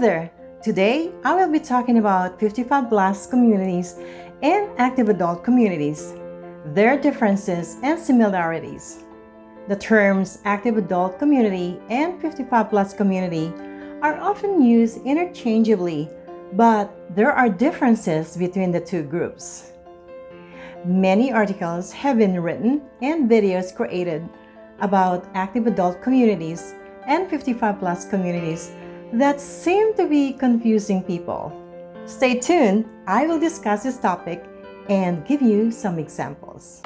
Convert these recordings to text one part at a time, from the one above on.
there! Today, I will be talking about 55 plus communities and active adult communities, their differences and similarities. The terms active adult community and 55 plus community are often used interchangeably, but there are differences between the two groups. Many articles have been written and videos created about active adult communities and 55 plus communities that seem to be confusing people. Stay tuned, I will discuss this topic and give you some examples.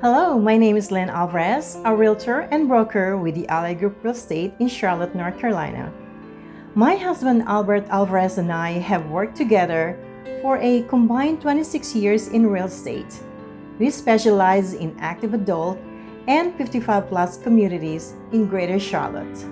Hello, my name is Lynn Alvarez, a realtor and broker with the Ally Group Real Estate in Charlotte, North Carolina. My husband Albert Alvarez and I have worked together for a combined 26 years in real estate. We specialize in active adult and 55 plus communities in Greater Charlotte.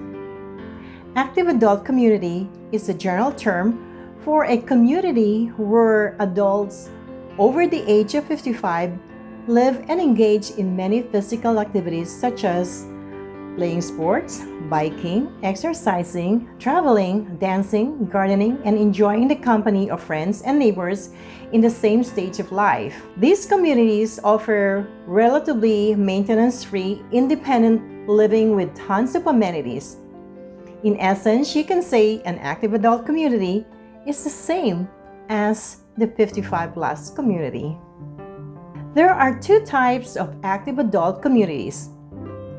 Active adult community is a general term for a community where adults over the age of 55 live and engage in many physical activities such as playing sports, biking, exercising, traveling, dancing, gardening, and enjoying the company of friends and neighbors in the same stage of life. These communities offer relatively maintenance-free, independent living with tons of amenities. In essence, you can say an active adult community is the same as the 55 plus community. There are two types of active adult communities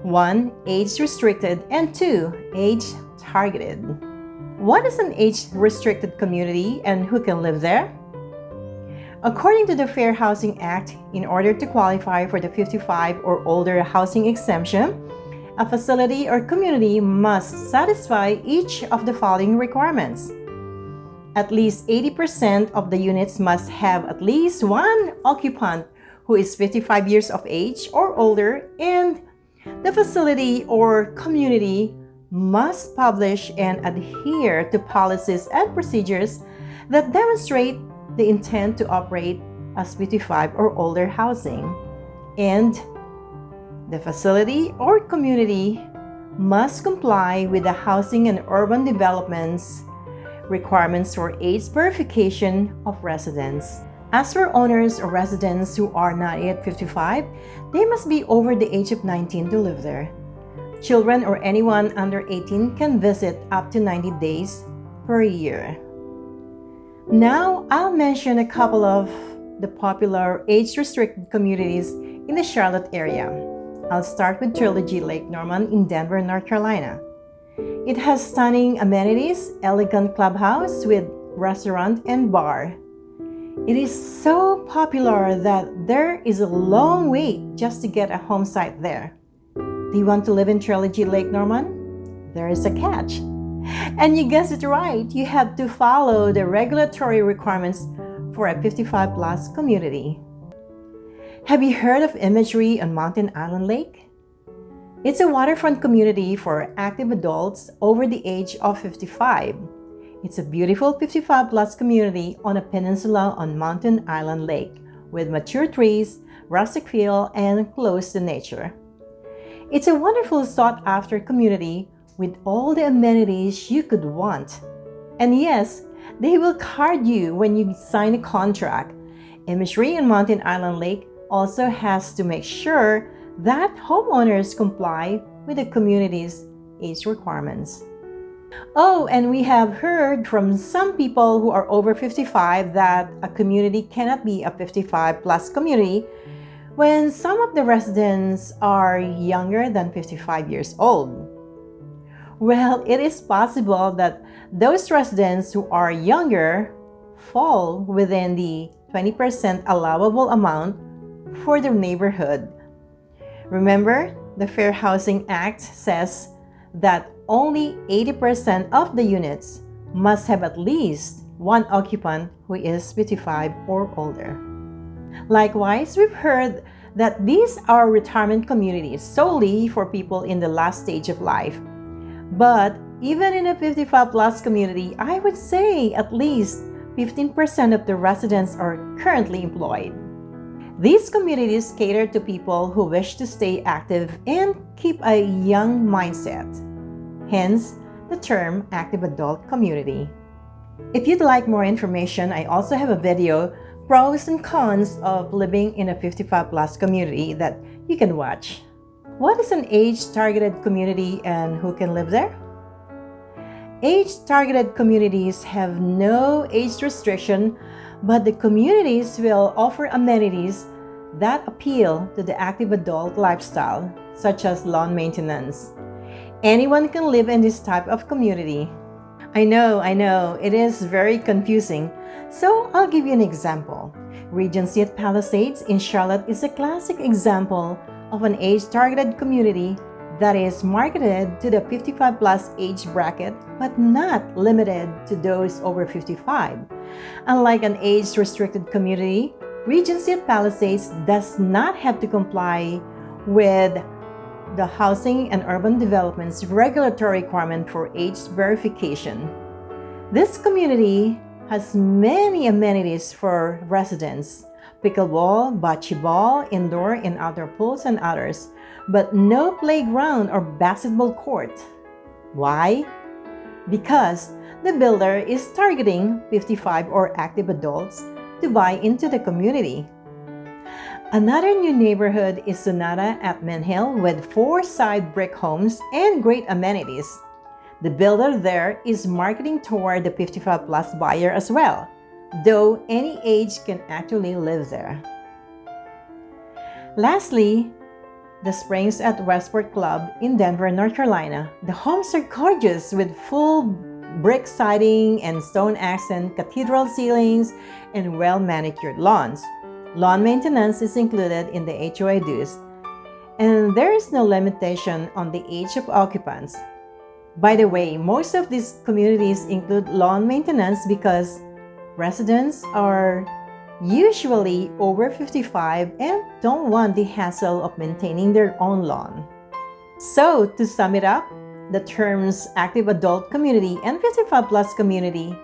1. Age-restricted and 2. Age-targeted. What is an age-restricted community and who can live there? According to the Fair Housing Act, in order to qualify for the 55 or older housing exemption, a facility or community must satisfy each of the following requirements. At least 80% of the units must have at least one occupant who is 55 years of age or older and the facility or community must publish and adhere to policies and procedures that demonstrate the intent to operate as 55 or older housing. And the facility or community must comply with the Housing and Urban Development's requirements for age verification of residents. As for owners or residents who are not yet 55, they must be over the age of 19 to live there. Children or anyone under 18 can visit up to 90 days per year. Now, I'll mention a couple of the popular age-restricted communities in the Charlotte area. I'll start with Trilogy Lake Norman in Denver, North Carolina. It has stunning amenities, elegant clubhouse with restaurant and bar, it is so popular that there is a long wait just to get a home site there. Do you want to live in Trilogy Lake Norman? There is a catch. And you guessed it right, you have to follow the regulatory requirements for a 55 plus community. Have you heard of imagery on Mountain Island Lake? It's a waterfront community for active adults over the age of 55 it's a beautiful 55 plus community on a peninsula on Mountain Island Lake with mature trees, rustic feel, and close to nature. It's a wonderful sought-after community with all the amenities you could want. And yes, they will card you when you sign a contract. Imagery on Mountain Island Lake also has to make sure that homeowners comply with the community's age requirements. Oh, and we have heard from some people who are over 55 that a community cannot be a 55 plus community when some of the residents are younger than 55 years old. Well, it is possible that those residents who are younger fall within the 20% allowable amount for their neighborhood. Remember, the Fair Housing Act says that only 80% of the units must have at least one occupant who is 55 or older. Likewise, we've heard that these are retirement communities solely for people in the last stage of life. But even in a 55 plus community, I would say at least 15% of the residents are currently employed. These communities cater to people who wish to stay active and keep a young mindset. Hence, the term active adult community. If you'd like more information, I also have a video pros and cons of living in a 55 plus community that you can watch. What is an age-targeted community and who can live there? Age-targeted communities have no age restriction, but the communities will offer amenities that appeal to the active adult lifestyle, such as lawn maintenance. Anyone can live in this type of community. I know, I know, it is very confusing. So I'll give you an example. Regency at Palisades in Charlotte is a classic example of an age-targeted community that is marketed to the 55 plus age bracket but not limited to those over 55. Unlike an age-restricted community, Regency at Palisades does not have to comply with the Housing and Urban Development's regulatory requirement for age verification. This community has many amenities for residents, pickleball, bocce ball, indoor and outdoor pools, and others, but no playground or basketball court. Why? Because the builder is targeting 55 or active adults to buy into the community. Another new neighborhood is Sonata at Hill with four side brick homes and great amenities. The builder there is marketing toward the 55 plus buyer as well, though any age can actually live there. Lastly, the Springs at Westport Club in Denver, North Carolina. The homes are gorgeous with full brick siding and stone accent cathedral ceilings and well-manicured lawns. Lawn maintenance is included in the HOA dues, and there is no limitation on the age of occupants. By the way, most of these communities include lawn maintenance because residents are usually over 55 and don't want the hassle of maintaining their own lawn. So, to sum it up, the terms active adult community and 55 plus community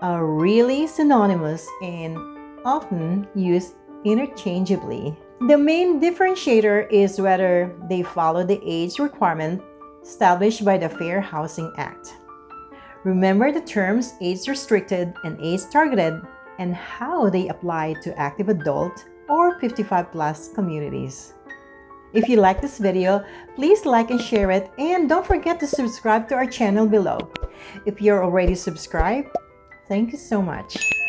are really synonymous and often used interchangeably. The main differentiator is whether they follow the age requirement established by the Fair Housing Act. Remember the terms age-restricted and age-targeted and how they apply to active adult or 55 plus communities. If you like this video, please like and share it and don't forget to subscribe to our channel below. If you're already subscribed, thank you so much.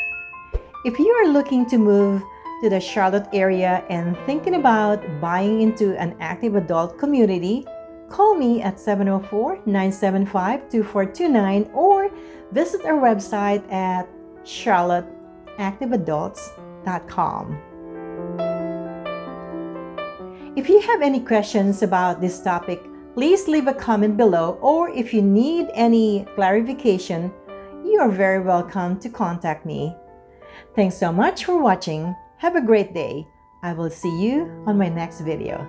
If you are looking to move to the Charlotte area and thinking about buying into an active adult community, call me at 704-975-2429 or visit our website at charlotteactiveadults.com. If you have any questions about this topic, please leave a comment below or if you need any clarification, you are very welcome to contact me. Thanks so much for watching. Have a great day. I will see you on my next video.